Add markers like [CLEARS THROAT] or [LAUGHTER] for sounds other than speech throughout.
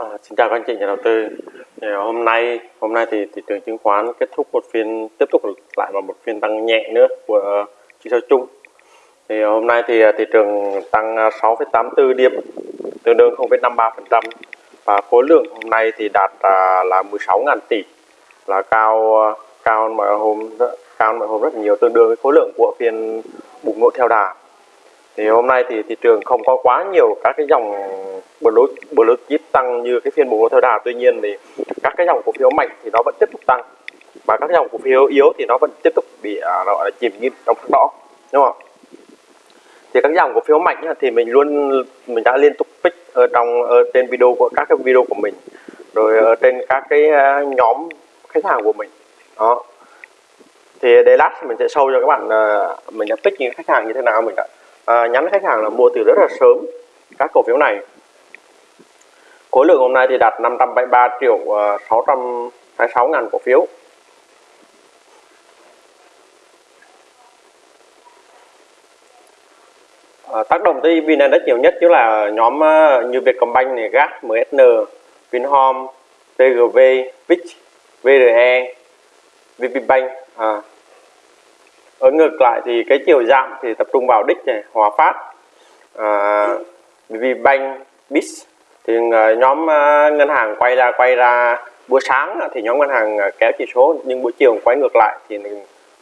À, xin chào các anh chị nhà đầu tư. Thì hôm nay hôm nay thì thị trường chứng khoán kết thúc một phiên tiếp tục lại vào một phiên tăng nhẹ nữa của chỉ số chung. Thì hôm nay thì à, thị trường tăng à, 6,84 điểm, tương đương 0,53% và khối lượng hôm nay thì đạt à, là 16.000 tỷ là cao à, cao mọi hôm cao mọi hôm rất là nhiều tương đương với khối lượng của phiên bùng nổ theo đà thì hôm nay thì thị trường không có quá nhiều các cái dòng blue blue chip tăng như cái phiên bùng nổ theo đà. Tuy nhiên thì các cái dòng cổ phiếu mạnh thì nó vẫn tiếp tục tăng. Và các dòng cổ phiếu yếu thì nó vẫn tiếp tục bị à, gọi là chìm nghiêm trong sắc đỏ đúng không thì các dòng cổ phiếu mạnh thì mình luôn mình đã liên tục pick ở trong ở trên video của các cái video của mình rồi ở trên các cái à, nhóm khách hàng của mình. Đó. Thì để lát mình sẽ sâu cho các bạn à, mình đã pick những khách hàng như thế nào mình đã à, nhắn khách hàng là mua từ rất là sớm các cổ phiếu này khối lượng hôm nay thì đạt 573 triệu ờ, 626 ngàn cổ phiếu ờ, tác động tới VN Index nhiều nhất chứ là nhóm ờ, như Vietcombank này, GAS, MSN, Vinhome, TGV, VIX, VRE, VPBank à. ở ngược lại thì cái chiều giảm thì tập trung vào đích này Hòa Phát à, VPBank BIS thì ờ, nhóm ờ, ngân hàng quay ra quay ra buổi sáng thì nhóm ngân hàng ờ, kéo chỉ số nhưng buổi chiều quay ngược lại thì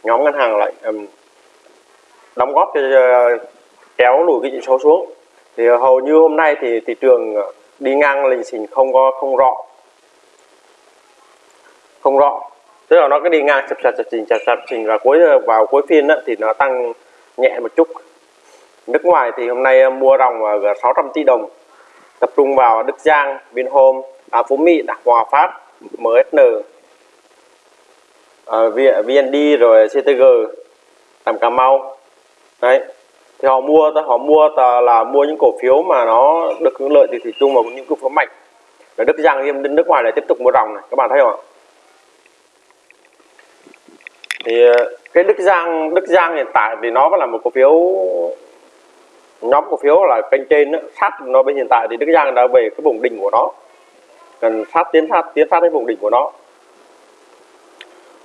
nhóm ngân hàng lại um, đóng góp cho uh, kéo lùi cái chỉ số xuống. Thì hầu như hôm nay thì thị trường đi ngang lình xình không có không rõ. Không rõ. Tức là nó cứ đi ngang chập chập chập trình chập chập trình và cuối vào cuối phiên á, thì nó tăng nhẹ một chút. Nước ngoài thì hôm nay mua ròng gần 600 tỷ đồng tập trung vào Đức Giang, Vinhome, à, Phú Mỹ, Hòa Phát, MSN, à, VND rồi CTG, làm Cà Mau. Đấy thì họ mua họ mua là mua những cổ phiếu mà nó được hưởng lợi từ thị trường và những cổ phiếu mạnh. Rồi Đức Giang bên nước ngoài lại tiếp tục mua ròng này các bạn thấy không ạ? Thì à, cái Đức Giang Đức Giang hiện tại thì nó vẫn là một cổ phiếu nhóm cổ phiếu là kênh trên đó, sát nó bên hiện tại thì Đức Giang đã về cái vùng đỉnh của nó. Cần sát tiến sát tiến sát đến vùng đỉnh của nó.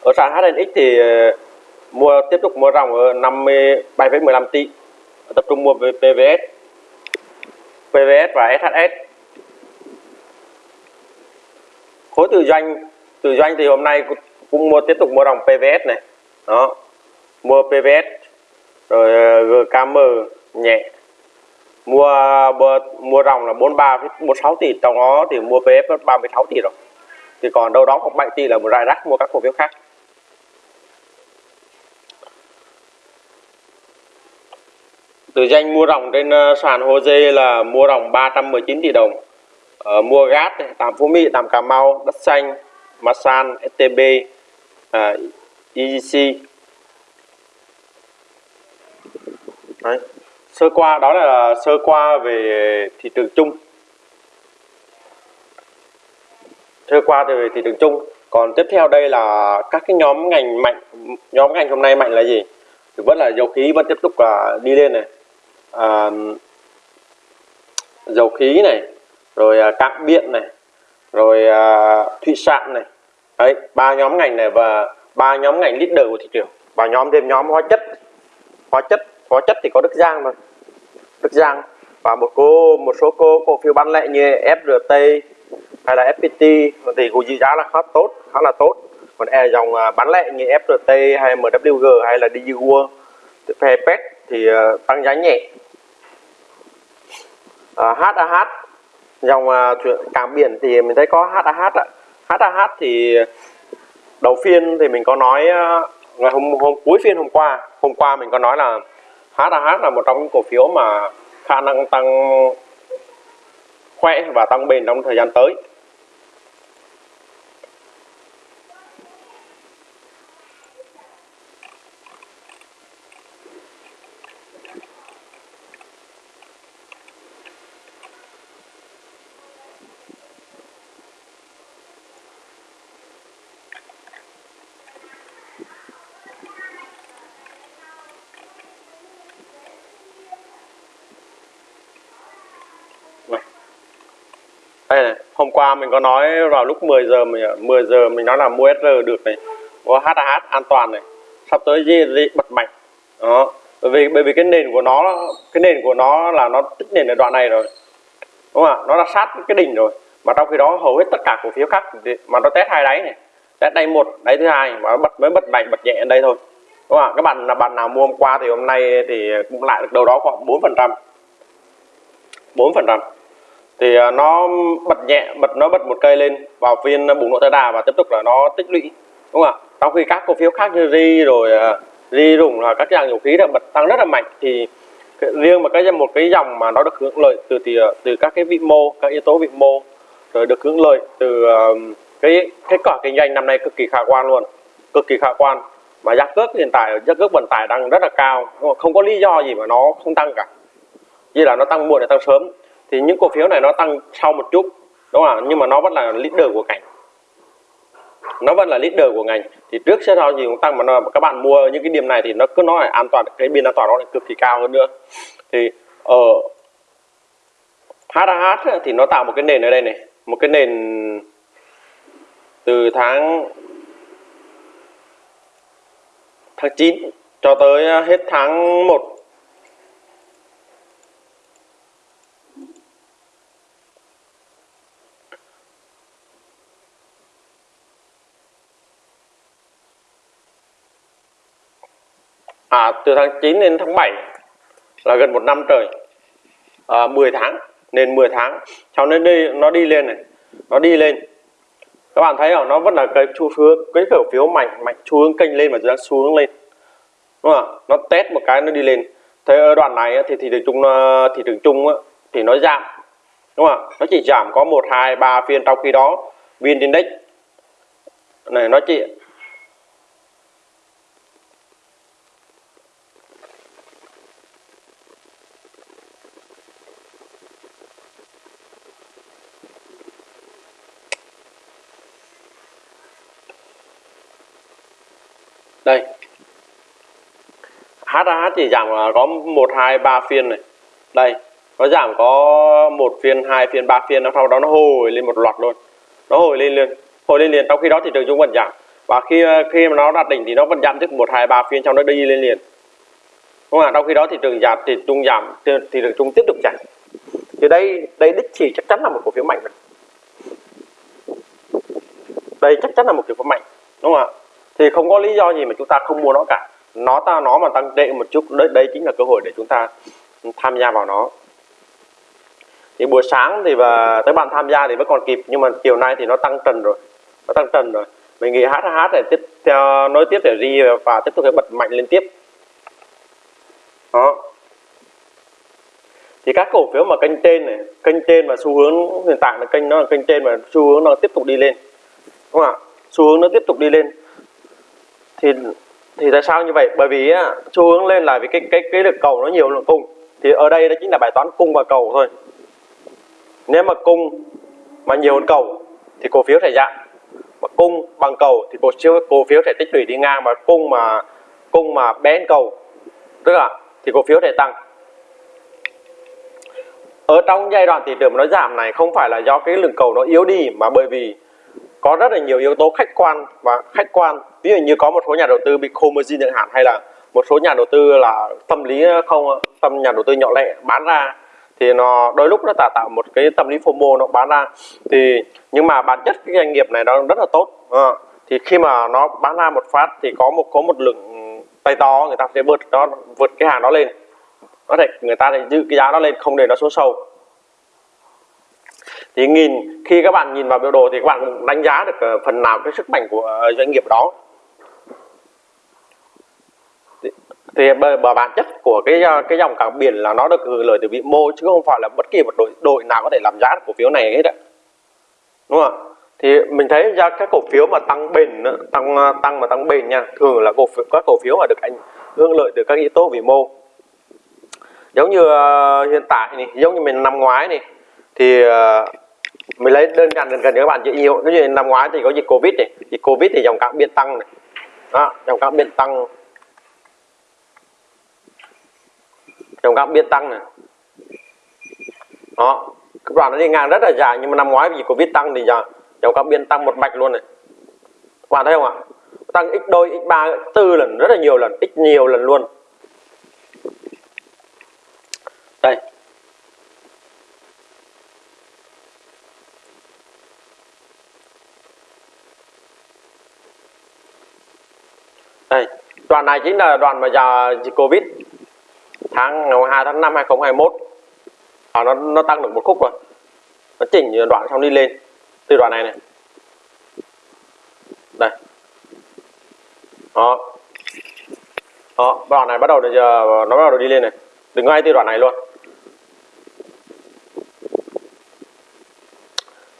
Ở sàn HNX thì ờ, mua tiếp tục mua ròng ở 57,15 tỷ. Tập trung mua về PVS PVS và SHS khối từ doanh từ doanh thì hôm nay cũng mua tiếp tục mua ròng PVS này. Đó. Mua PVS rồi ờ, GKM nhẹ mua mua, ròng là 43 46 tỷ trong đó thì mua PF 36 tỷ rồi. Thì còn đâu đó khoảng 7 tỷ là một rải rác mua các cổ phiếu khác. Từ danh mua ròng trên ờ, sàn HOSE là mua ròng 319 tỷ đồng. Ở ờ, mua gas tạm Phú Mỹ tạm Cà Mau đất xanh Masan STB à, ờ, EGC Đấy sơ qua đó là sơ qua về thị trường chung. Sơ qua về thị trường chung. Còn tiếp theo đây là các cái nhóm ngành mạnh. Nhóm ngành hôm nay mạnh là gì? Thì vẫn là dầu khí vẫn tiếp tục là đi lên này. À, dầu khí này rồi à, cạn điện này rồi à, thủy sản này. Đấy ba nhóm ngành này và ba nhóm ngành leader của thị trường. Và nhóm thêm nhóm hóa chất. Hóa chất có chất thì có Đức Giang mà. Đức Giang và một cô một số cô cổ phiếu bán lẻ như FRT hay là FPT thì cũng dự giá là khá tốt khá là tốt. Còn e dòng à, bán lẻ như FRT hay MWG hay là DigiWorld PEPET thì à, tăng giá nhẹ. À, HAH dòng à, cảng biển thì mình thấy có HAH HAH thì đầu phiên thì mình có nói ngày hôm hôm cuối phiên hôm qua hôm qua mình có nói là HAH là một trong những cổ phiếu mà khả năng tăng khỏe và tăng bền trong thời gian tới. Đây này hôm qua mình có nói vào lúc 10 giờ mình 10 giờ mình nói là mua SR được này có HH an toàn này sắp tới gì, gì bật mạnh. Đó bởi vì bởi vì cái nền của nó cái nền của nó là nó tích nền ở đoạn này rồi đúng không ạ? Nó đã sát cái đỉnh rồi mà trong khi đó hầu hết tất cả cổ phiếu khác mà nó test hai đáy này test đáy một đáy thứ hai mà nó bật mới bật mạnh bật nhẹ ở đây thôi đúng không ạ? Các bạn là bạn nào mua hôm qua thì hôm nay thì cũng lại được đâu đó khoảng 4 phần trăm bốn phần trăm thì à, nó bật nhẹ, bật, nó bật một cây lên, vào phiên à, bùng nổ tới đà và tiếp tục là nó tích lũy, đúng không ạ? Trong khi các cổ phiếu khác như ri rồi à, ri rủng là các dạng dầu khí đã bật tăng rất là mạnh, thì riêng mà cái, một cái dòng mà nó được hưởng lợi từ từ từ các cái vĩ mô, các yếu tố vĩ mô, rồi được hưởng lợi từ cái, kết quả kinh doanh năm nay cực kỳ khả quan luôn, cực kỳ khả quan. Mà giá cước hiện tại, giá cước vận tải đang rất là cao không? Có lý do gì mà nó không tăng cả. Như là nó tăng muộn hay tăng sớm thì những cổ phiếu này nó tăng sau một chút đúng không ạ? Nhưng mà nó vẫn là leader của ngành. Nó vẫn là leader của ngành. Thì trước sẽ sau gì cũng tăng mà nó, các bạn mua những cái điểm này thì nó cứ nói là an toàn cái biên an toàn nó lại cực kỳ cao hơn nữa. Thì ờ, ở HH thì nó tạo một cái nền ở đây này. Một cái nền từ tháng tháng 9 cho tới hết tháng 1 từ tháng 9 đến tháng 7 là gần một năm trời. À, 10 tháng nên 10 tháng. Sau nó đi nó đi lên này nó đi lên. Các bạn thấy không? Nó vẫn là cái xu hướng cái cổ phiếu mạnh mạnh xu hướng kênh lên mà đang xu hướng lên. Đúng không nó test một cái nó đi lên. Thế ở đoạn này thì thị trường chung à, thị trường chung thì nó giảm. Đúng không nó chỉ giảm có một hai ba phiên. Trong khi đó vn index này nó chỉ đây HAH chỉ giảm có một, hai, ba phiên này. Đây, nó giảm có một phiên, hai phiên, ba phiên, sau đó nó hồi lên một loạt luôn. Nó hồi lên liền, hồi lên liền. Trong khi đó thị trường chung vẫn giảm. Và khi khi mà nó đạt đỉnh thì nó vẫn giảm tiếp một, hai, ba phiên trong nó đi lên liền. Đúng không ạ? Trong khi đó thị trường giảm, thì chung giảm, thì trường chung tiếp tục giảm. Thì đây đây đích chỉ chắc chắn là một cổ phiếu mạnh rồi đây chắc chắn là một cổ phiếu mạnh. Đúng không ạ? Thì không có lý do gì mà chúng ta không mua nó cả nó ta nó mà tăng tệ một chút, đấy đây chính là cơ hội để chúng ta tham gia vào nó. Thì buổi sáng thì và tới bạn tham gia thì vẫn còn kịp, nhưng mà chiều nay thì nó tăng trần rồi, nó tăng trần rồi. Mình nghĩ hát để tiếp theo, nối tiếp để ri và tiếp tục để bật mạnh lên tiếp. Đó. Thì các cổ phiếu mà kênh trên này, kênh trên và xu hướng hiện tại là kênh, nó là kênh trên và xu hướng nó tiếp tục đi lên. Đúng không ạ? Xu hướng nó tiếp tục đi lên. Thì thì tại sao như vậy? Bởi vì á, xu hướng lên là vì cái cái cái lực cầu nó nhiều lượng cung. Thì ở đây đó chính là bài toán cung và cầu thôi. Nếu mà cung mà nhiều hơn cầu thì cổ phiếu sẽ giảm. Mà cung bằng cầu thì cổ phiếu cổ phiếu sẽ tích lũy đi ngang. Mà cung mà cung mà bé cầu tức là thì cổ phiếu sẽ tăng. Ở trong giai đoạn thị trường nó giảm này không phải là do cái lượng cầu nó yếu đi mà bởi vì có rất là nhiều yếu tố khách quan và khách quan. Ví dụ như có một số nhà đầu tư bị khô margin chẳng hạn hay là một số nhà đầu tư là tâm lý không tâm nhà đầu tư nhỏ lẻ bán ra thì nó đôi lúc nó tạo tạo một cái tâm lý FOMO nó bán ra. Thì nhưng mà bản chất cái doanh nghiệp này nó rất là tốt. À, thì khi mà nó bán ra một phát thì có một có một lượng tay to người ta sẽ vượt nó vượt cái hàng đó lên. Có thể người ta sẽ giữ cái giá đó lên không để nó xuống sâu thì nhìn khi các bạn nhìn vào biểu đồ thì các bạn đánh giá được ờ, phần nào cái sức mạnh của ờ, doanh nghiệp đó. Thì bởi, bởi bản chất của cái ờ, cái dòng cảng biển là nó được hưởng lợi từ vĩ mô chứ không phải là bất kỳ một đội đội nào có thể làm giá được cổ phiếu này hết ạ. Đúng không ạ? Thì mình thấy ra các cổ phiếu mà tăng bền tăng tăng mà tăng bền nha thường là cổ phiếu các cổ phiếu mà được anh hưởng lợi từ các yếu tố vĩ mô. Giống như uh, hiện tại này giống như mình năm ngoái này thì uh, mình lấy đơn giản gần gần các bạn dễ hiểu cái như năm ngoái thì có dịch covid này. Dịch covid thì dòng cảng biên tăng này. Đó, dòng cảng biên tăng dòng cảng biên tăng này. Đó cái đoạn nó đi ngang rất là dài nhưng mà năm ngoái vì covid tăng thì giờ dòng cam biên tăng một mạch luôn này. Các bạn thấy không ạ? Tăng x đôi x ba x tư lần rất là nhiều lần x nhiều lần luôn đây đây đoạn này chính là đoạn mà giờ dịch covid tháng 2 tháng 5 2021 à, nó nó tăng được một khúc rồi. Nó chỉnh đoạn xong đi lên từ đoạn này này. Đây. Đó. Đó đoạn này bắt đầu giờ nó bắt đầu đi lên này. Đừng ngay từ đoạn này luôn.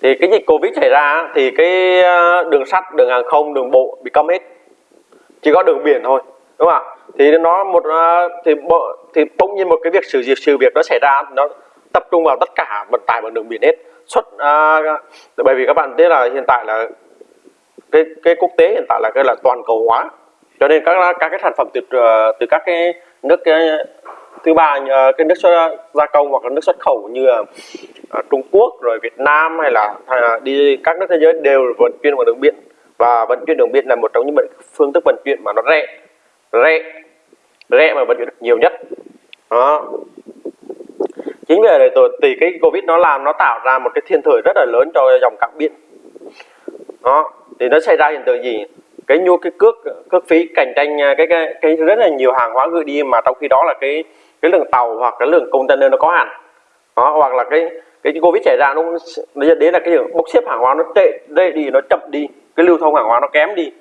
Thì cái dịch covid xảy ra thì cái ờ, đường sắt đường hàng không đường bộ bị cấm hết chỉ có đường biển thôi đúng không ạ? Thì nó một à, thì bộ thì bỗng nhiên một cái việc sự việc sự việc nó xảy ra nó tập trung vào tất cả vận tải bằng đường biển hết. Xuất à, bởi vì các bạn biết là hiện tại là cái cái quốc tế hiện tại là cái là toàn cầu hóa. Cho nên các các cái sản phẩm từ ờ, từ các cái nước cái, thứ ba ờ, cái nước xuất gia công hoặc là nước xuất khẩu như là ờ, Trung Quốc rồi Việt Nam hay là, hay là đi các nước thế giới đều vận chuyển bằng đường biển và vận chuyển đường biển là một trong những phương thức vận chuyển mà nó rẻ. Rẻ. Rẻ mà vận chuyển được nhiều nhất. Đó. Chính vì vậy tôi thì cái covid nó làm nó tạo ra một cái thiên thời rất là lớn cho dòng cảng biển. Đó. Thì nó xảy ra hiện tượng gì? Cái nhu cái cước cước phí cạnh tranh à, cái, cái cái rất là nhiều hàng hóa gửi đi mà trong khi đó là cái cái lượng tàu hoặc cái lượng container nó có hạn. Đó hoặc là cái cái covid xảy ra nó nó dẫn đến là cái bốc xếp hàng hóa nó tệ đây đi nó chậm đi cái lưu thông hàng hóa nó kém đi.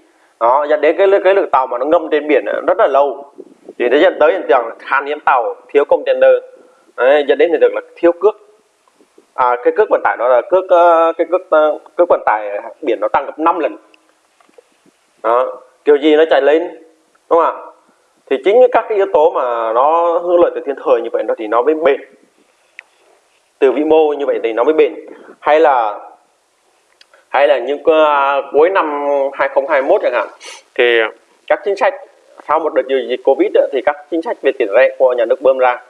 Đó dẫn đến cái cái lượng tàu mà nó ngâm trên biển rất là lâu. Thì nó dẫn tới hiện tượng khan hiếm tàu thiếu container. Đấy, dẫn đến hiện tượng là thiếu cước. À, cái cước vận tải nó là cước ờ, cái cước ờ, cước vận tải biển nó tăng gấp 5 lần. Đó kiểu gì nó chạy lên đúng không ạ? Thì chính các cái yếu tố mà nó hưởng lợi từ thiên thời như vậy nó thì nó mới bền. Từ vĩ mô như vậy thì nó mới bền. Hay là hay là những uh, cuối năm 2021 chẳng hạn thì các chính sách sau một đợt dịch covid thì các chính sách về tiền tệ của nhà nước bơm ra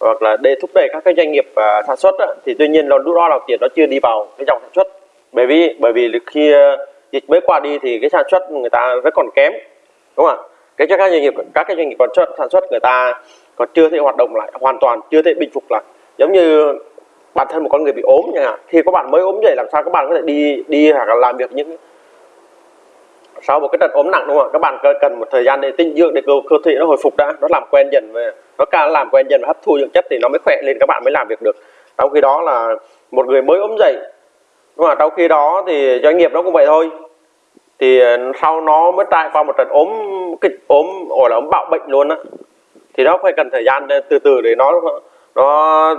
hoặc là để thúc đẩy các cái doanh nghiệp uh, sản xuất thì tuy nhiên là lúc đó là tiền nó chưa đi vào cái dòng sản xuất. Bởi vì bởi vì khi uh, dịch mới qua đi thì cái sản xuất người ta rất còn kém đúng không ạ? Cái cho các doanh nghiệp các cái doanh nghiệp còn sản xuất người ta còn chưa thể hoạt động lại hoàn toàn chưa thể bình phục lại. Giống như bản thân một con người bị ốm chẳng hạn. Khi các bạn mới ốm dậy làm sao các bạn có thể đi đi hoặc là làm việc những sau một cái trận ốm nặng đúng không ạ? Các bạn cần một thời gian để tinh dưỡng để cơ, cơ thể nó hồi phục đã nó làm quen dần về nó càng làm quen dần và hấp thu dưỡng chất thì nó mới khỏe lên các bạn mới làm việc được. Trong khi đó là một người mới ốm dậy đúng không? trong khi đó thì doanh nghiệp nó cũng vậy thôi. Thì ờ, sau nó mới trải qua một trận ốm kịch ốm gọi là ốm bạo bệnh luôn á thì nó phải cần thời gian từ từ để nó nó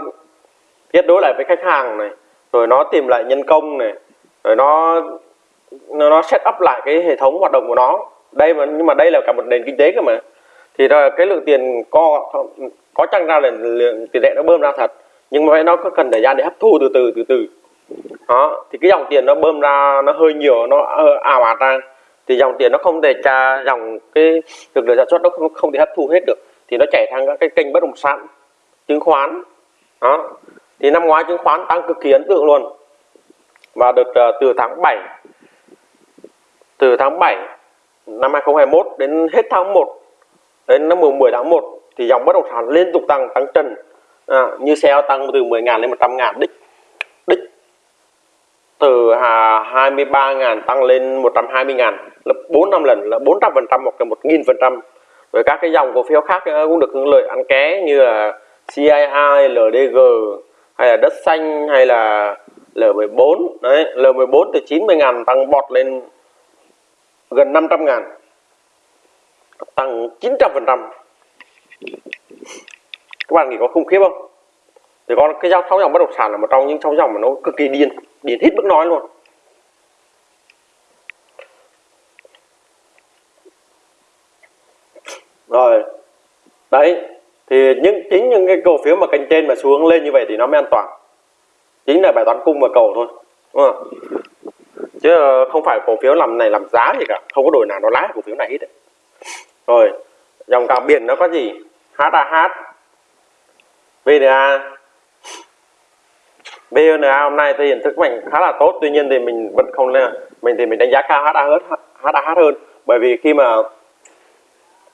kết nối lại với khách hàng này rồi nó tìm lại nhân công này rồi nó nó set up lại cái hệ thống hoạt động của nó. Đây mà nhưng mà đây là cả một nền kinh tế cơ mà. Thì là cái lượng tiền co có chăng ra là lượng tiền tệ nó bơm ra thật nhưng mà nó có cần thời gian để hấp thu từ từ từ từ. Đó thì cái dòng tiền nó bơm ra nó hơi nhiều nó ảo ạt ra. Thì dòng tiền nó không thể tra dòng cái lực lượng sản xuất nó không, không thể hấp thu hết được. Thì nó chảy sang các cái kênh bất động sản chứng khoán. Đó thì năm ngoái chứng khoán tăng cực kỳ ấn tượng luôn. Và đợt uh, ờ, từ tháng 7 từ tháng 7 năm 2021 đến hết tháng 1 đến năm 10 tháng 1 thì dòng bất động sản liên tục tăng tăng trần à, như xe tăng từ 10.000 lên 100.000 đích đích từ 23 ngàn tăng lên 120.000 là 4 năm lần là 400 phần trăm hoặc là 1 nghìn phần trăm. Rồi các cái dòng cổ phiếu khác ờ, cũng được hưởng lợi ăn ké như là CII, LDG hay là đất xanh, hay là L14 đấy L14 từ 90 ngàn, tăng bọt lên gần 500 ngàn, tăng 900 phần trăm. Các bạn nghĩ có khủng khiếp không? Thì con, cái giao sáu dòng bất động sản là một trong những sáu dòng mà nó cực kỳ điên điên hít bức nói luôn. Rồi, đấy thì những, chính những cái cổ phiếu mà kênh trên mà xuống lên như vậy thì nó mới an toàn chính là bài toán cung và cầu thôi, đúng không? chứ không phải cổ phiếu làm này làm giá gì cả, không có đổi nào, nó lái cổ phiếu này hết đấy. rồi, dòng cảng biển nó có gì HAH VNA VNA hôm nay thì hiện thức mạnh khá là tốt, tuy nhiên thì mình vẫn không lên mình thì mình đánh giá cao HAH hơn bởi vì khi mà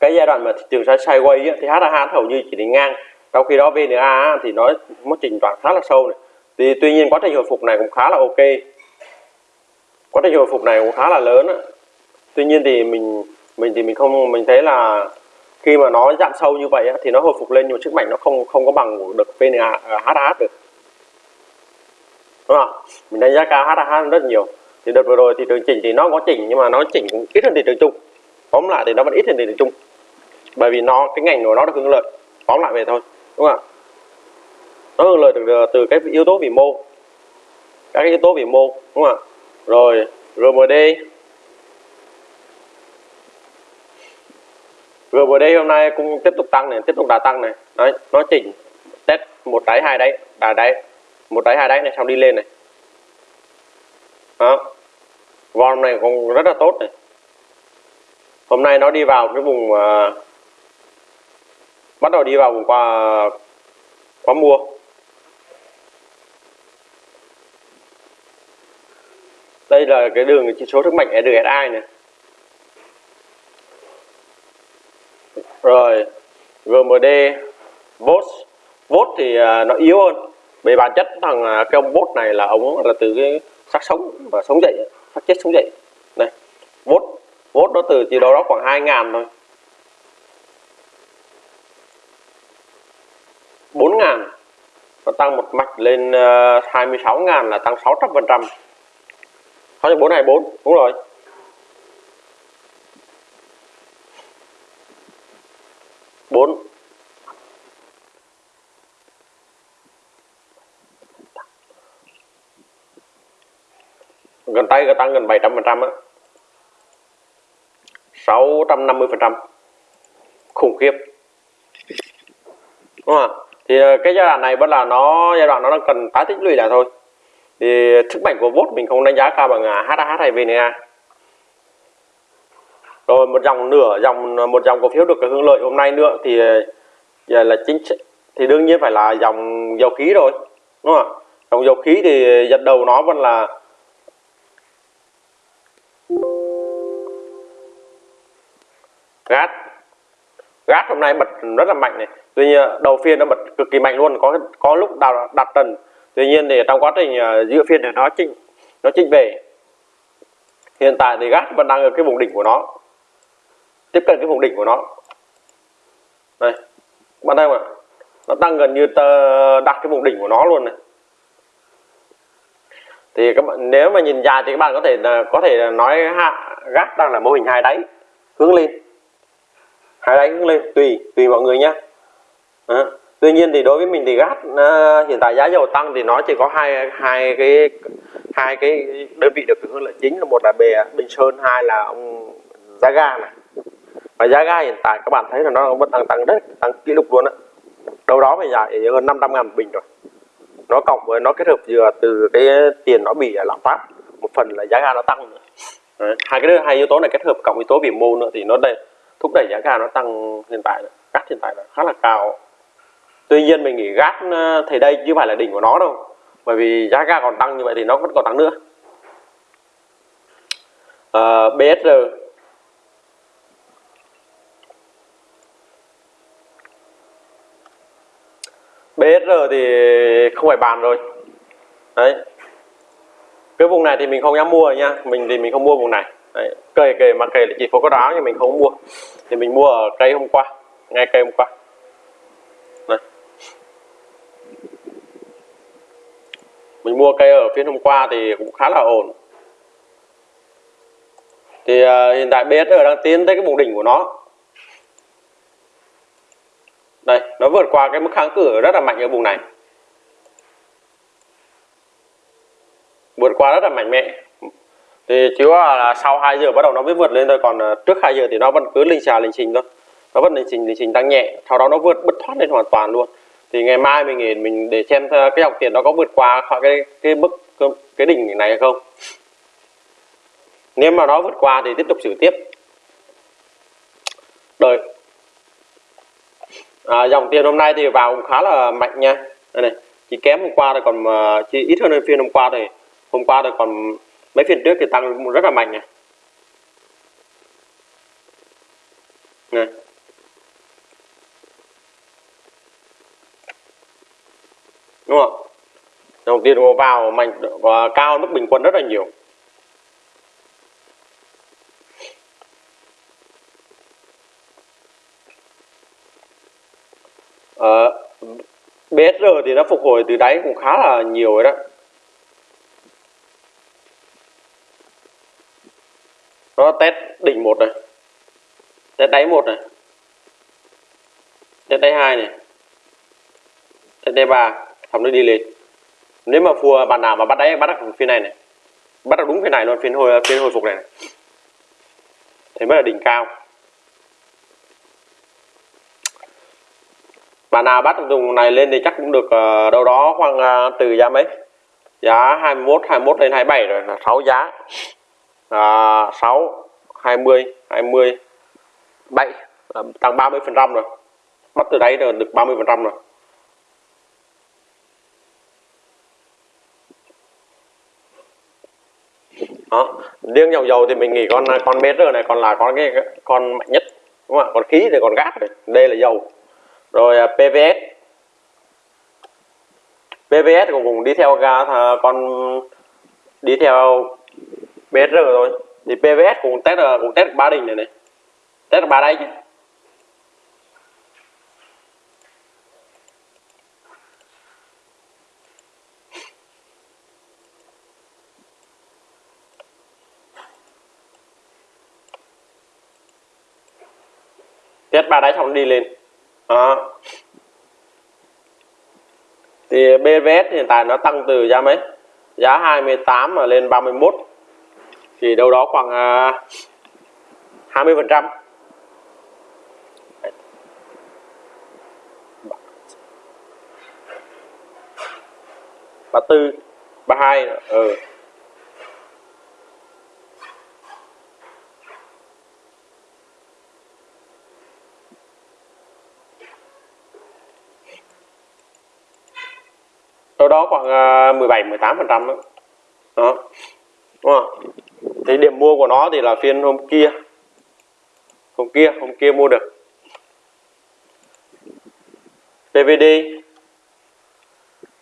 cái giai đoạn mà thị trường sideways thì HAH hầu như chỉ đi ngang. Trong khi đó VNA thì nó mất trình đoạn khá là sâu này. Thì tuy nhiên quá trình hồi phục này cũng khá là ok. Quá trình hồi phục này cũng khá là lớn tuy nhiên thì mình mình thì mình không, mình thấy là khi mà nó giảm sâu như vậy thì nó hồi phục lên nhưng mà sức mạnh nó không không có bằng được VNA à, HAH được. Đúng không mình đánh giá cao HAH rất nhiều. Thì đợt vừa rồi thì trường chỉnh thì nó có chỉnh nhưng mà nó chỉnh cũng ít hơn thị trường chung. Tóm lại thì nó vẫn ít hơn thị trường chung bởi vì nó cái ngành của nó được hưởng lợi. Tóm lại về thôi đúng không ạ? Nó hưởng lợi từ ờ, từ cái yếu tố vĩ mô. Các yếu tố vĩ mô đúng không ạ? Rồi RMD GBD hôm nay cũng tiếp tục tăng này tiếp tục đã tăng này. Đấy nó chỉnh test một đáy hai đáy đà đáy một đáy hai đáy này xong đi lên này. Đó. Vòng này cũng rất là tốt này. Hôm nay nó đi vào cái vùng uh, bắt đầu đi vào vùng qua qua mua. Đây là cái đường chỉ số sức mạnh RSI này. Rồi GMD VOT VOT thì à, nó yếu hơn. Về bản chất thằng à, cái ông VOT này là ông là từ cái xác sống và sống dậy, xác chết sống dậy. Này VOT VOT nó từ chỉ đâu đó khoảng 2 ngàn thôi. Ngàn. Nó tăng một mạch lên ờ, uh, 26 ngàn là tăng 600 phần trăm. 6424 đúng rồi. Bốn. Gần tay tăng gần 700 phần trăm á. 650 phần trăm. Khủng khiếp. Đúng không ạ? Thì ờ, cái giai đoạn này vẫn là nó, giai đoạn nó đang cần tái tích lũy lại thôi. Thì sức mạnh của vốt mình không đánh giá cao bằng à, HAH hay VNA rồi một dòng nửa, dòng ờ, một dòng cổ phiếu được hưởng lợi hôm nay nữa thì ờ, giờ là chính thì đương nhiên phải là dòng dầu khí rồi, đúng không ạ? Dòng dầu khí thì giật đầu nó vẫn là gas gáp hôm nay bật rất là mạnh này. Tuy nhiên đầu phiên nó bật cực kỳ mạnh luôn có có lúc đặt, đặt trần tuy nhiên thì trong quá trình ờ, giữa phiên thì nó chỉnh nó chỉnh về. Hiện tại thì gáp vẫn đang ở cái vùng đỉnh của nó tiếp cận cái vùng đỉnh của nó. Đây bạn thấy không ạ? Nó tăng gần như đặt cái vùng đỉnh của nó luôn này. Thì các bạn nếu mà nhìn dài thì các bạn có thể ờ, có thể nói hạ gác đang là mô hình hai đáy hướng lên hai đánh lên tùy tùy mọi người nhé Đó. tuy nhiên thì đối với mình thì gas uh, à, hiện tại giá dầu tăng thì nó chỉ có hai hai cái hai cái đơn vị được hưởng lợi chính là một là bè bình sơn hai là ông giá ga này. Và giá ga hiện tại các bạn thấy là nó vẫn tăng tăng rất tăng kỷ lục luôn á. Đâu đó phải dài hơn 500 ngàn bình rồi. Nó cộng với nó kết hợp vừa từ cái tiền nó bị lạm phát một phần là giá ga nó tăng nữa. Đấy. hai cái hai yếu tố này kết hợp cộng yếu tố vĩ mô nữa thì nó đây thúc đẩy giá gà nó tăng hiện tại gắt hiện tại là khá là cao. Tuy nhiên mình nghĩ gắt ờ, thì đây chứ phải là đỉnh của nó đâu. Bởi vì giá ga còn tăng như vậy thì nó vẫn còn tăng nữa. Ờ, uh, BSR BSR thì không phải bàn rồi. Đấy. Cái vùng này thì mình không dám mua nha. Mình thì mình không mua vùng này đấy. cây kề mà kề là chỉ phố có đáo nhưng mình không mua. Thì mình mua ở cây hôm qua ngay cây hôm qua. Này. mình mua cây ở phiên hôm qua thì cũng khá là ổn. Thì uh, hiện tại BSR đang tiến tới cái vùng đỉnh của nó. Đây nó vượt qua cái mức kháng cự rất là mạnh ở vùng này. Vượt qua rất là mạnh mẽ thì chứ là sau 2 giờ bắt đầu nó mới vượt lên thôi còn ờ, trước 2 giờ thì nó vẫn cứ linh xà linh trình thôi. Nó vẫn linh trình linh trình tăng nhẹ sau đó nó vượt bứt thoát lên hoàn toàn luôn. Thì ngày mai mình mình để xem cái dòng tiền nó có vượt qua khỏi cái cái mức cái đỉnh này hay không. Nếu mà nó vượt qua thì tiếp tục xử tiếp. Đợi. À, dòng tiền hôm nay thì vào cũng khá là mạnh nha. Đây này chỉ kém hôm qua rồi còn ờ, chỉ ít hơn phiên hôm qua thì hôm qua rồi còn mấy phiên trước thì tăng rất là mạnh này. Này. Đúng không? Đồng tiền vào mạnh và cao mức bình quân rất là nhiều. Ờ, BSR thì nó phục hồi từ đáy cũng khá là nhiều rồi đó. Nó test đỉnh một này. Test đáy một này. Test đáy hai này. Test đáy ba. Xong nó đi lên. Nếu mà phù bạn nào mà bắt đáy bắt được phiên này này. Bắt được đúng phiên này luôn phiên hồi phiên hồi phục này, này. thế mới là đỉnh cao. Bạn nào bắt dùng này lên thì chắc cũng được uh, đâu đó khoảng uh, từ giá mấy? Giá 21 21 lên 27 rồi là 6 giá à, 6 20 20 7 à, tăng 30 phần trăm rồi. Bắt từ đấy là được 30 phần trăm rồi. Đó riêng dòng dầu thì mình nghĩ con con BR này còn là con cái con mạnh nhất đúng không ạ? Còn khí thì còn gas này. Đây là dầu. Rồi à, PVS PVS cũng cũng đi theo ga con đi theo BR rồi. Thì PVS cũng test ờ, cũng test ba đỉnh này này. Test ba đáy chứ. Test ba đáy xong đi lên. Đó. thì BVS hiện tại nó tăng từ giá mấy? Giá 28 mà lên 31 thì đâu đó khoảng à, 20 phần trăm. Ba tư, ba hai ừ. Đâu đó khoảng à, 17 18 phần trăm đó. đó. Đúng không? Thế điểm mua của nó thì là phiên hôm kia. Hôm kia hôm kia mua được. PVD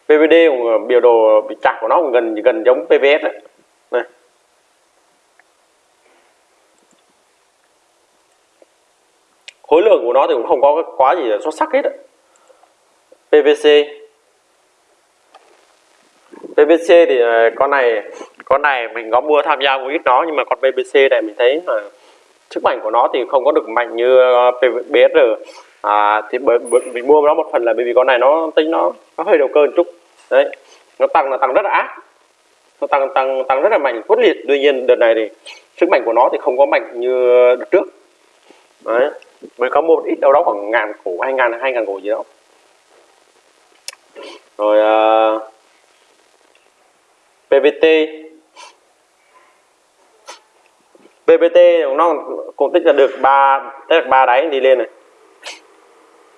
PVD cũng ờ, biểu đồ bị chặt của nó cũng gần gần giống PVS đấy này. Khối lượng của nó thì cũng không có quá gì xuất sắc hết đấy. PVC PVC thì ờ, con này con này mình có mua tham gia một ít nó nhưng mà con BBC này mình thấy là sức mạnh của nó thì không có được mạnh như ờ, PBR BSR à, thì bởi, bởi mình mua nó một phần là bởi vì con này nó tính nó nó hơi đầu cơ một chút. Đấy nó tăng là tăng rất là ác. Nó tăng tăng tăng rất là mạnh quyết liệt. Tuy nhiên đợt này thì sức mạnh của nó thì không có mạnh như đợt trước. Đấy mình có mua một ít đâu đó khoảng ngàn cổ hai ngàn hai ngàn cổ gì đó. Rồi ờ, uh, PVT BBT nó cũng tích là được ba tích ba đáy đi lên này.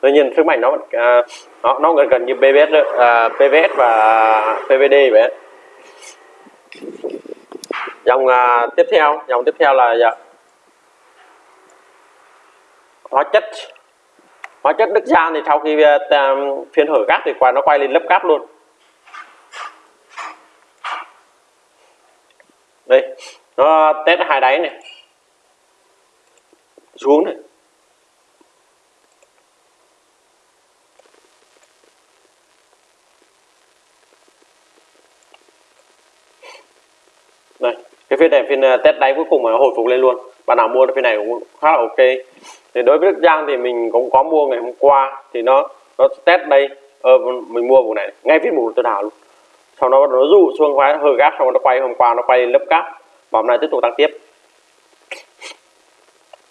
Tuy nhiên sức mạnh nó à, nó nó gần gần như PVS à, PVS và PVD vậy. Dòng à, tiếp theo dòng tiếp theo là dạ, hóa chất. Hóa chất Đức Giang thì sau khi à, phiên hở cát thì qua nó quay lên lớp cát luôn. Đây nó test hai đáy này. Xuống này. Đây cái phiên này phiên ờ, test đáy cuối cùng mà nó hồi phục lên luôn. Bạn nào mua phiên này cũng khá là ok. Thì đối với Đức Giang thì mình cũng có mua ngày hôm qua. Thì nó nó test đây ờ, mình mua vùng này. Ngay phiên mục tôi đảo luôn. Sau đó nó dụ xuống quái hơi gác xong nó quay hôm qua nó quay lớp cáp và hôm nay tiếp tục tăng tiếp.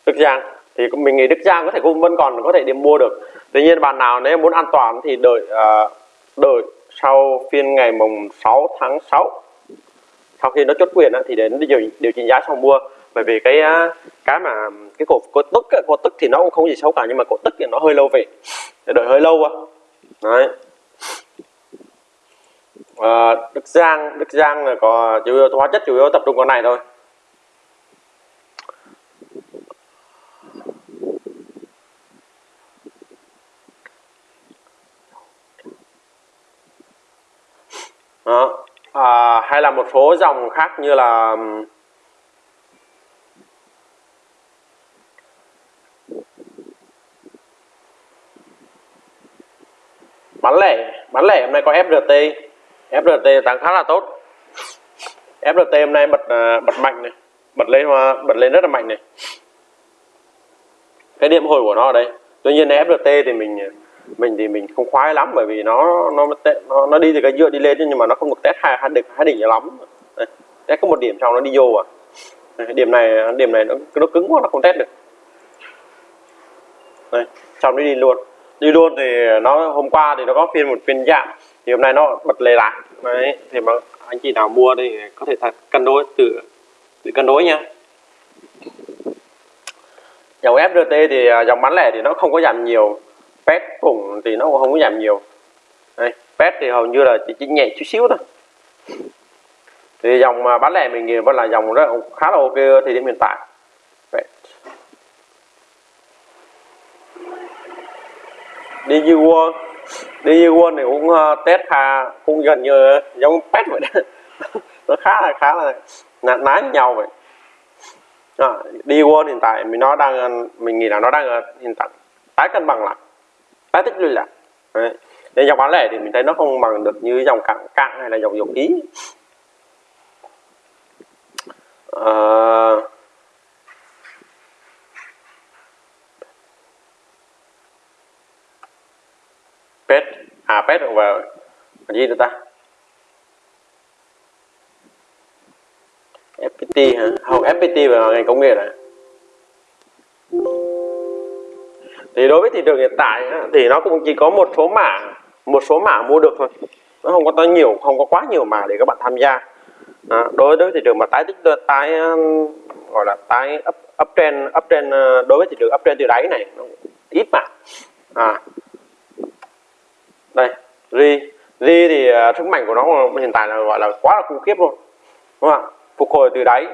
Đức Giang thì mình nghĩ Đức Giang có thể cũng vẫn còn có thể đi mua được. Tuy nhiên bạn nào nếu muốn an toàn thì đợi uh, đợi sau phiên ngày mùng 6 tháng 6 sau khi nó chốt quyền thì đến điều, điều chỉnh giá sau mua. Bởi vì cái à, cái mà cái cổ cổ tức cổ tức thì nó cũng không gì xấu cả nhưng mà cổ tức thì nó hơi lâu về. Đợi hơi lâu quá đấy à, Đức Giang Đức Giang là có chủ yếu hóa chất chủ yếu tập trung con này thôi. Đó. À, hay là một số dòng khác như là bán lẻ. Bán lẻ hôm nay có FRT FRT tăng khá là tốt. FRT hôm nay bật à, bật mạnh này bật lên à, bật lên rất là mạnh này. Cái điểm hồi của nó ở đây. Tuy nhiên FRT thì mình mình thì mình không khoái lắm bởi vì nó nó nó, nó đi từ cái dựa đi lên nhưng mà nó không được test hai hai đỉnh hai đỉnh lắm. Đây, test có một điểm sau nó đi vô à. Đây, điểm này điểm này nó nó cứng quá nó không test được. Đây xong nó đi luôn. Đi luôn thì nó hôm qua thì nó có phiên một phiên giảm thì hôm nay nó bật lề lại. Đấy thì mà anh chị nào mua thì có thể thật cân đối tự tự cân đối nha. Dòng FRT thì à, dòng bán lẻ thì nó không có giảm nhiều. Pet cùng thì nó cũng không có giảm nhiều. Đây pet thì hầu như là chỉ, chỉ nhẹ chút xíu thôi. Thì dòng mà bán lẻ mình vẫn là dòng rất khá là ok thì điểm hiện tại. Đi như World đi như quân thì cũng ờ, test khá cũng gần như giống pet vậy đó. [LAUGHS] Nó khá là khá là nán nhau vậy. À, đi quân hiện tại mình nó đang ờ, mình nghĩ là nó đang hiện tại tái cân bằng lại tái tích lũy lại. Đấy. nên dòng bán lẻ thì mình thấy nó không bằng được như dòng cạn cạn hay là dòng dầu khí. À... pet à pet và gì nữa ta? FPT hả? Không FPT và ngành công nghệ này. Thì đối với thị trường hiện tại thì nó cũng chỉ có một số mã một số mã mua được thôi. Nó không có nhiều không có quá nhiều mã để các bạn tham gia. À, đối với thị trường mà tái tích tái um, gọi là tái up uptrend uptrend uh, đối với thị trường uptrend từ đáy này nó ít mà à đây, ri. Ri thì à, sức mạnh của nó hiện tại là, gọi là, quá là khủng khiếp luôn. Đúng không ạ? Phục hồi từ đáy.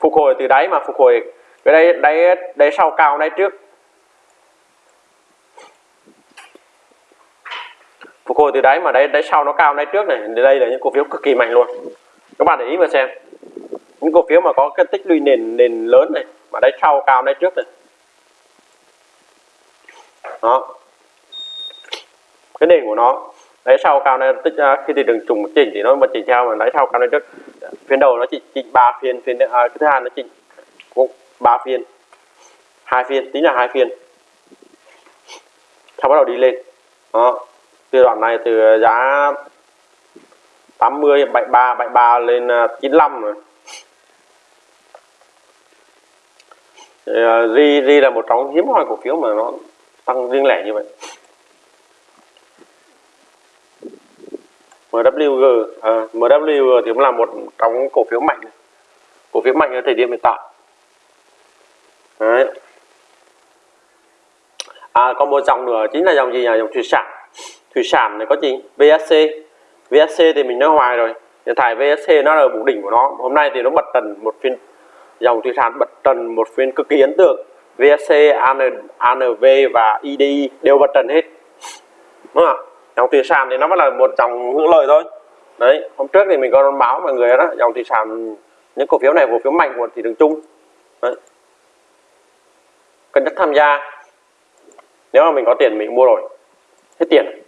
Phục hồi từ đáy mà phục hồi cái đây đáy đáy sau cao, đáy trước. Phục hồi từ đáy mà đáy đáy sau nó cao, đáy trước này đây là những cổ phiếu cực kỳ mạnh luôn. Các bạn để ý mà xem. Những cổ phiếu mà có cái tích lũy nền nền lớn này, mà đáy sau cao, đáy trước này. Đó cái nền của nó. Đáy sau cao này tích khi thị trường trùng một chỉnh thì nó mà chỉnh theo mà đáy sau cao này trước phiên đầu nó chỉ chỉnh ba phiên phiên à, cái thứ hai nó chỉnh ba phiên hai phiên tính là hai phiên. Sau bắt đầu đi lên. Đó từ đoạn này từ giá 80 73 73 lên à, 95 rồi. À, Ri Ri là một trong hiếm hoi cổ phiếu mà nó tăng riêng lẻ như vậy. MWG à, MWG thì cũng là một trong cổ phiếu mạnh. Cổ phiếu mạnh ở thời điểm hiện tại. Đấy. À, còn một dòng nữa chính là dòng gì nhỉ? Dòng thủy sản. Thủy sản này có gì? VSC VSC thì mình nói hoài rồi. Hiện tại VSC nó là vùng đỉnh của nó. Hôm nay thì nó bật trần một phiên dòng thủy sản bật trần một phiên cực kỳ ấn tượng. VSC AN, ANV và IDI đều bật trần hết. Đúng không dòng thủy sản thì nó vẫn là một dòng hưởng lợi thôi. Đấy, hôm trước thì mình có báo mọi người đó, dòng thủy sản những cổ phiếu này cổ phiếu mạnh của thị trường chung đấy. cần nhắc tham gia. Nếu mà mình có tiền, mình mua rồi. Hết tiền.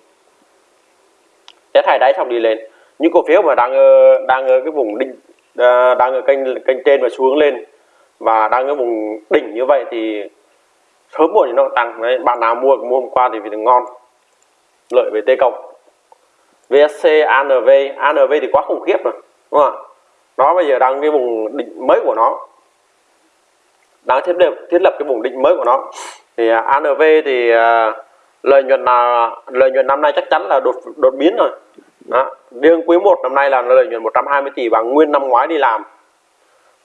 Sẽ thải đáy xong đi lên. Những cổ phiếu mà đang ờ, đang ở cái vùng đỉnh ờ, đang ở kênh kênh trên và xuống lên và đang ở vùng đỉnh như vậy thì sớm muộn thì nó tăng. Đấy, bạn nào mua mua hôm qua thì vì ngon lợi về t cộng. VSC ANV ANV thì quá khủng khiếp rồi đúng không ạ? Nó bây giờ đang cái vùng đỉnh mới của nó. Đang thiết lập thiết lập cái vùng đỉnh mới của nó. Thì à, ANV thì uh, lợi nhuận là lợi nhuận năm nay chắc chắn là đột đột biến rồi. Đó. riêng quý 1 năm nay là lợi nhuận 120 tỷ bằng nguyên năm ngoái đi làm.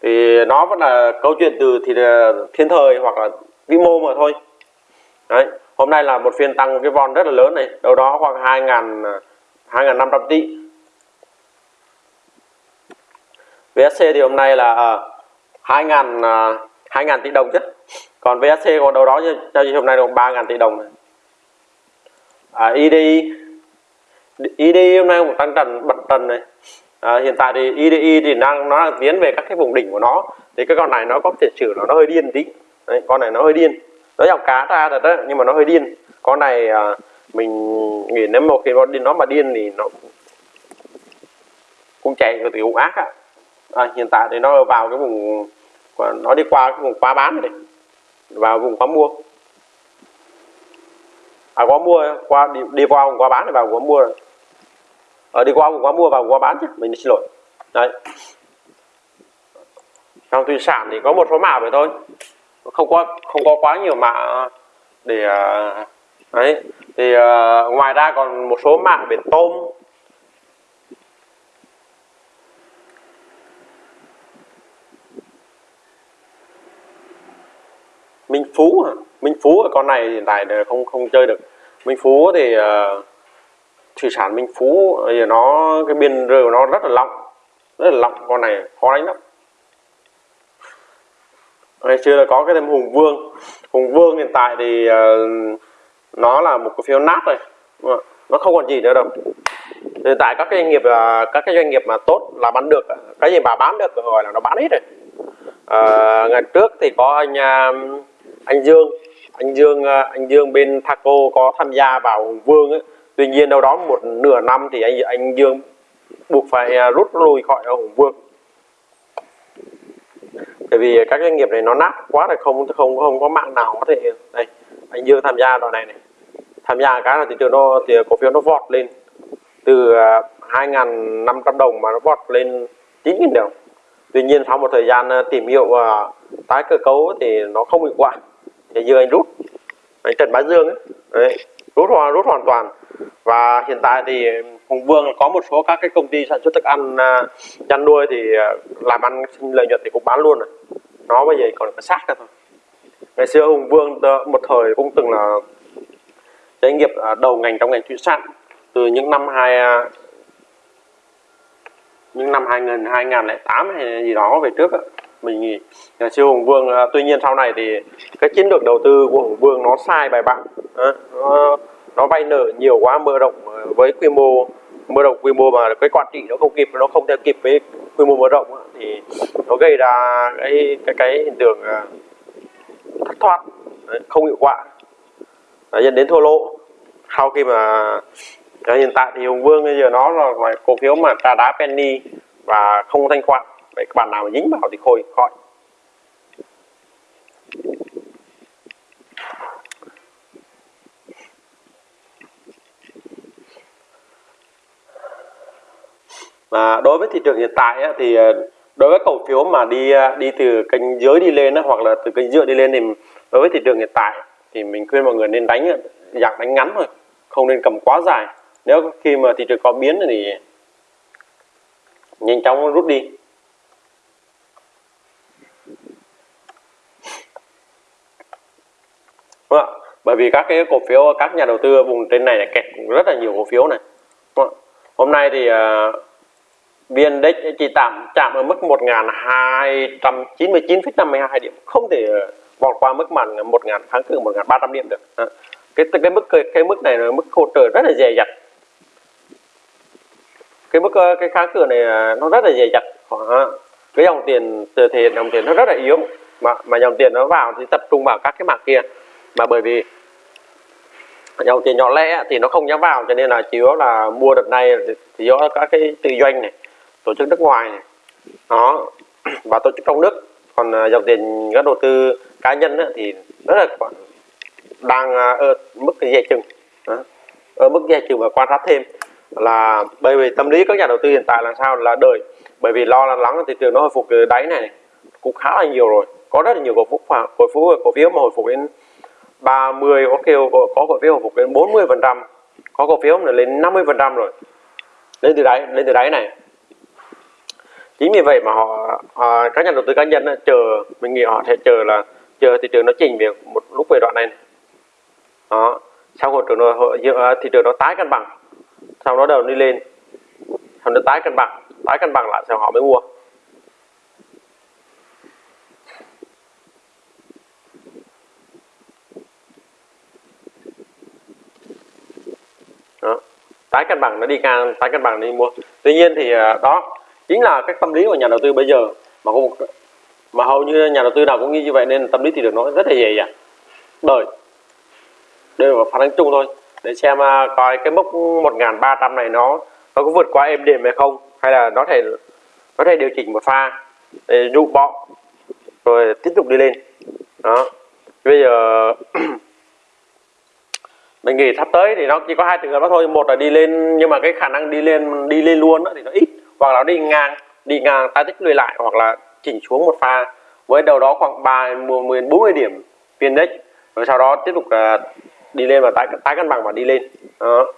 Thì nó vẫn là câu chuyện từ thì à, thiên thời hoặc là vĩ mô mà thôi. Đấy hôm nay là một phiên tăng cái von rất là lớn này đâu đó khoảng 2 ngàn 2.500 tỷ VSC thì hôm nay là à, uh, 2 ngàn à, uh, 2 ngàn tỷ đồng chứ. Còn VSC còn đâu đó giao dịch hôm nay được 3 ngàn tỷ đồng này. À, IDI IDI hôm nay một tăng trần bật trần này. À, hiện tại thì IDI thì đang nó đang tiến về các cái vùng đỉnh của nó. Thì cái con này nó có thể sử nó nó hơi điên tí. Đấy, con này nó hơi điên nó dòng cá ra thật đó nhưng mà nó hơi điên. Con này à, mình nghĩ nếu một khi nó điên nó mà điên thì nó cũng chạy từ cũng ác á. À, hiện tại thì nó vào cái vùng nó đi qua cái vùng quá bán này vào vùng quá mua. À quá mua qua đi, đi qua vùng quá bán này vào quá mua. Ở à, đi qua vùng quá mua vào quá bán chứ mình xin lỗi. Đấy. Trong thủy sản thì có một số mã vậy thôi không có không có quá nhiều mạng để à, đấy thì uh, ngoài ra còn một số mạng về tôm. Minh Phú Minh Phú ở con này hiện tại không không chơi được. Minh Phú thì uh, thủy sản Minh Phú giờ nó cái biên rơi của nó rất là lỏng rất là lỏng con này khó đánh lắm ngày xưa là có cái thêm Hùng Vương. Hùng Vương hiện tại thì uh, nó là một cổ phiếu nát rồi. Nó không còn gì nữa đâu. Hiện tại các cái doanh nghiệp uh, các cái doanh nghiệp mà tốt là bán được. Cái gì mà bán được rồi là nó bán hết rồi. Uh, ngày trước thì có anh uh, anh Dương. Anh Dương anh Dương bên Thaco có tham gia vào Hùng Vương ấy. tuy nhiên đâu đó một nửa năm thì anh anh Dương buộc phải rút lui khỏi Hùng Vương bởi vì các doanh nghiệp này nó nát quá là không không không có mạng nào có thể đây anh Dương tham gia đoạn này này. Tham gia cái là thị trường nó thì cổ phiếu nó vọt lên từ à, 2.500 đồng mà nó vọt lên 9.000 đồng. Tuy nhiên sau một thời gian à, tìm hiểu và tái cơ cấu thì nó không hiệu quả. Thì Dương anh rút anh Trần Bá Dương ấy Đấy, rút hoàn rút hoàn toàn. Và hiện tại thì Hùng Vương có một số các cái công ty sản xuất thức ăn à, chăn nuôi thì à, làm ăn sinh lợi nhuận thì cũng bán luôn rồi nó bây giờ còn có sát ra thôi. Ngày xưa Hùng Vương một thời cũng từng là doanh nghiệp à, đầu ngành trong ngành thủy sản. Từ những năm hai những năm 2000 2008 hay gì đó về trước mình nghĩ nhà siêu hùng vương tuy nhiên sau này thì cái chiến lược đầu tư của hùng vương nó sai bài bản. Ờ, nó, nó vay nợ nhiều quá mở rộng với quy mô, mở rộng quy mô mà cái quản trị nó không kịp, nó không theo kịp với quy mô mở rộng thì nó gây ra cái cái cái hiện tượng à, thất thoát không hiệu quả. Dẫn đến thua lỗ. Sau khi mà à, hiện tại thì hùng vương bây giờ nó là cổ phiếu mà trà đá penny và không thanh khoản. Vậy các bạn nào mà dính vào thì khôi khỏi à, đối với thị trường hiện tại á, thì ờ, đối với cổ phiếu mà đi ờ, đi từ kênh dưới đi lên á, hoặc là từ kênh giữa đi lên thì đối với thị trường hiện tại thì mình khuyên mọi người nên đánh ờ, dạng đánh ngắn thôi không nên cầm quá dài. Nếu khi mà thị trường có biến thì nhanh chóng rút đi. Đúng không? bởi vì các cái cổ phiếu các nhà đầu tư vùng trên này, là kẹt rất là nhiều cổ phiếu này. Hôm nay thì uh, VN Index chỉ tạm chạm ở mức 1299,52 điểm không thể ờ, vọt qua mức mặt 1000 kháng cự 1300 điểm được à. cái cái mức cái, cái mức này là mức hỗ trợ rất là dè dặt cái mức ờ, cái kháng cự này nó rất là dè dặt à. cái dòng tiền từ thể dòng tiền nó rất là yếu mà mà dòng tiền nó vào thì tập trung vào các cái mặt kia mà bởi vì dòng tiền nhỏ lẻ thì nó không dám vào cho nên là chỉ có là mua đợt này thì do các cái tư doanh này tổ chức nước ngoài này. Đó, [CLEARS THROAT] và tổ chức trong nước. Còn à, dòng tiền các đầu tư cá nhân thì rất là đang à, ở mức dè chừng. Ở mức dè chừng và quan sát thêm là bởi vì tâm lý các nhà đầu tư hiện tại là sao? Là đợi. Bởi vì lo lắng thị trường nó hồi phục từ đáy này cũng khá là nhiều rồi. Có rất là nhiều cổ phiếu cổ phiếu cổ phiếu mà hồi phục đến 30 có kêu có cổ phiếu hồi phục đến 40 phần trăm, có cổ phiếu là lên 50 phần trăm rồi. Lên từ đáy, lên từ đáy này chính vì vậy mà họ, họ các nhà đầu tư cá nhân chờ mình nghĩ họ sẽ chờ là chờ thị trường nó chỉnh việc một lúc về đoạn này, này. đó sau hồi trường nó thị trường nó tái cân bằng sau đó đầu đi lên sau nó tái cân bằng tái cân bằng lại sau họ mới mua đó. tái cân bằng nó đi ngang tái cân bằng đi mua tuy nhiên thì à, đó chính là cái tâm lý của nhà đầu tư bây giờ mà không mà hầu như nhà đầu tư nào cũng nghĩ như vậy nên tâm lý thì được nói rất là dễ dàng. Đợi đây là phản ứng chung thôi để xem uh, coi cái mốc 1.300 này nó nó có vượt qua êm đềm hay không hay là nó thể có thể điều chỉnh một pha để dụ bọ rồi tiếp tục đi lên. Đó. Bây giờ [CLEARS THROAT] mình nghĩ sắp tới thì nó chỉ có hai trường hợp đó thôi một là đi lên nhưng mà cái khả năng đi lên đi lên luôn đó thì nó ít hoặc là đi ngang đi ngang tái tích lùi lại hoặc là chỉnh xuống một pha. Với đầu đó khoảng ba mươi bốn mươi điểm phiên index rồi sau đó tiếp tục uh, đi lên và tái tái cân bằng và đi lên. Đó.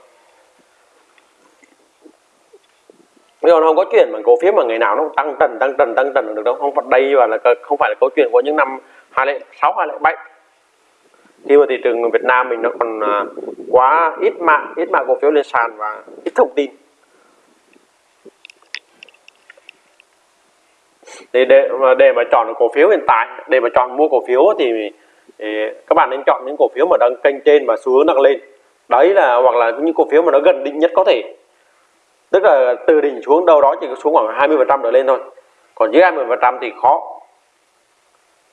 Bây giờ không có chuyện mà cổ phiếu mà ngày nào nó tăng trần tăng trần tăng trần được đâu. Không phải đây và là không phải là câu chuyện của những năm 2006 2007 khi mà thị trường Việt Nam mình nó còn à, quá ít mạng ít mạng cổ phiếu lên sàn và ít thông tin. Để để mà để mà chọn cổ phiếu hiện tại để mà chọn mua cổ phiếu thì, thì các bạn nên chọn những cổ phiếu mà đang kênh trên và xu hướng đang lên. Đấy là hoặc là những cổ phiếu mà nó gần định nhất có thể. Tức là từ đỉnh xuống đâu đó chỉ xuống khoảng 20 phần trăm trở lên thôi. Còn dưới 20 phần trăm thì khó.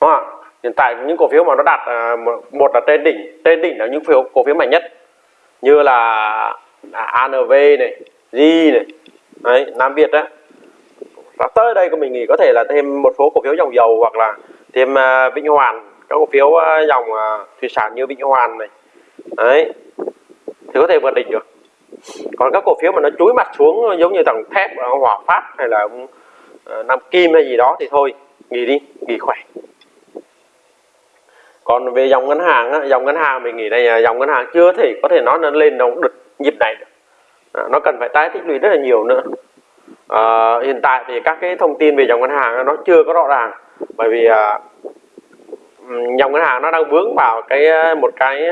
Đúng không ạ? Hiện tại những cổ phiếu mà nó đạt à, một là trên đỉnh trên đỉnh là những phiếu cổ phiếu mạnh nhất. Như là à, ANV này G này đấy, Nam Việt á và tới đây của mình nghĩ có thể là thêm một số cổ phiếu dòng dầu hoặc là thêm à, uh, Vĩnh Hoàn. Các cổ phiếu uh, dòng uh, thủy sản như Vĩnh Hoàn này. Đấy. Thì có thể vượt đỉnh được. Còn các cổ phiếu mà nó chúi mặt xuống giống như thằng thép hòa phát hay là uh, nam kim hay gì đó thì thôi nghỉ đi nghỉ khỏe. Còn về dòng ngân hàng á, dòng ngân hàng mình nghĩ đây dòng ngân hàng chưa thể có thể nói nó lên nó được nhịp này À, nó cần phải tái tích lũy rất là nhiều nữa à, hiện tại thì các cái thông tin về dòng ngân hàng nó chưa có rõ ràng. Bởi vì à, dòng ngân hàng nó đang vướng vào cái ờ, một cái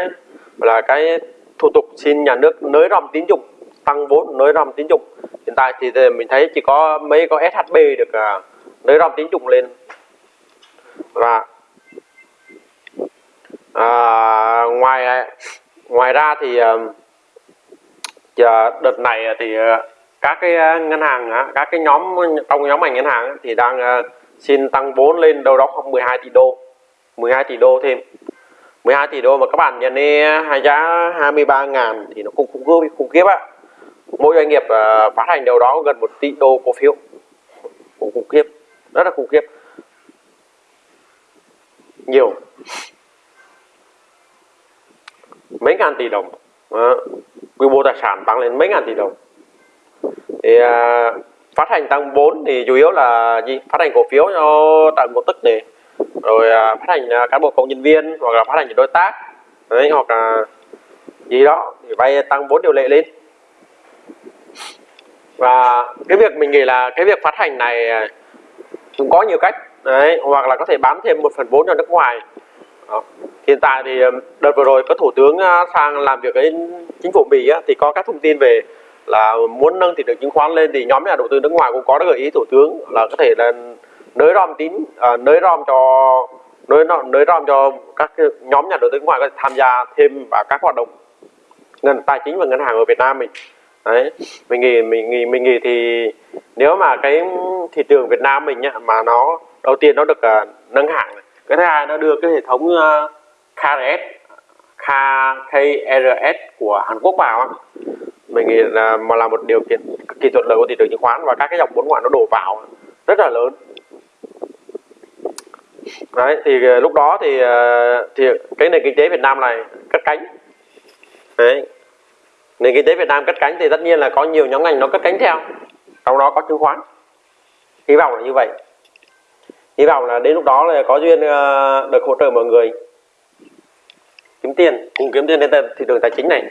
là cái thủ tục xin nhà nước nới rộng tín dụng tăng vốn nới rộng tín dụng. Hiện tại thì mình thấy chỉ có mấy có SHB được à, nới rộng tín dụng lên. Và à, ngoài ngoài ra thì à, đợt này thì các cái ờ, ngân hàng các cái nhóm trong nhóm ngành ngân hàng thì đang ờ, xin tăng vốn lên đâu đó khoảng 12 tỷ đô 12 tỷ đô thêm. 12 tỷ đô mà các bạn nhận đi, hai giá 23 ngàn thì nó cũng khủng khiếp khủng khiếp á. Mỗi doanh nghiệp ờ, phát hành đâu đó gần 1 tỷ đô cổ phiếu. Cũng khủng khiếp, rất là khủng khiếp. Nhiều. Mấy ngàn tỷ đồng. Đó. quy mô tài sản tăng lên mấy ngàn tỷ đồng thì à, phát hành tăng 4 thì chủ yếu là gì? Phát hành cổ phiếu cho tạo cổ tức này. Rồi à, phát hành à, cán bộ công nhân viên hoặc là phát hành đối tác. Đấy hoặc là gì đó thì vay tăng vốn điều lệ lên. Và cái việc mình nghĩ là cái việc phát hành này à, cũng có nhiều cách. Đấy hoặc là có thể bán thêm một phần vốn cho nước ngoài. Đó. hiện tại thì à, đợt vừa rồi có thủ tướng à, sang làm việc với chính phủ mỹ thì có các thông tin về là muốn nâng thị trường chứng khoán lên thì nhóm nhà đầu tư nước ngoài cũng có gợi ý thủ tướng là có thể là nới rom tín à, nới rom cho nới nới rom cho các nhóm nhà đầu tư nước ngoài có thể tham gia thêm vào các hoạt động ngân tài chính và ngân hàng ở Việt Nam mình đấy mình nghĩ mình nghĩ mình nghĩ thì nếu mà cái thị trường Việt Nam mình nhá, mà nó đầu tiên nó được uh, nâng hạng này. cái thứ hai nó đưa cái hệ thống à, uh, KRS KRS của Hàn Quốc vào mình nghĩ là mà là một điều kiện cực kỳ thuận lợi của thị trường chứng khoán và các cái dòng vốn ngoại nó đổ vào rất là lớn. Đấy, thì ờ, lúc đó thì ờ, thì cái nền kinh tế Việt Nam này cất cánh. Đấy. Nền kinh tế Việt Nam cất cánh thì tất nhiên là có nhiều nhóm ngành nó cất cánh theo. Trong đó có chứng khoán. Hy vọng là như vậy. Hy vọng là đến lúc đó là có duyên ờ, được hỗ trợ mọi người. Kiếm tiền, cùng kiếm tiền trên thị trường tài chính này.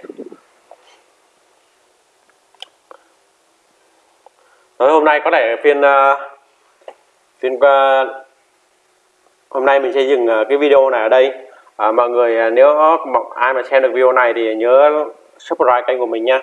Rồi, hôm nay có thể phiên uh, phiên uh, hôm nay mình sẽ dừng uh, cái video này ở đây. À mọi người nếu ai mà xem được video này thì nhớ subscribe kênh của mình nha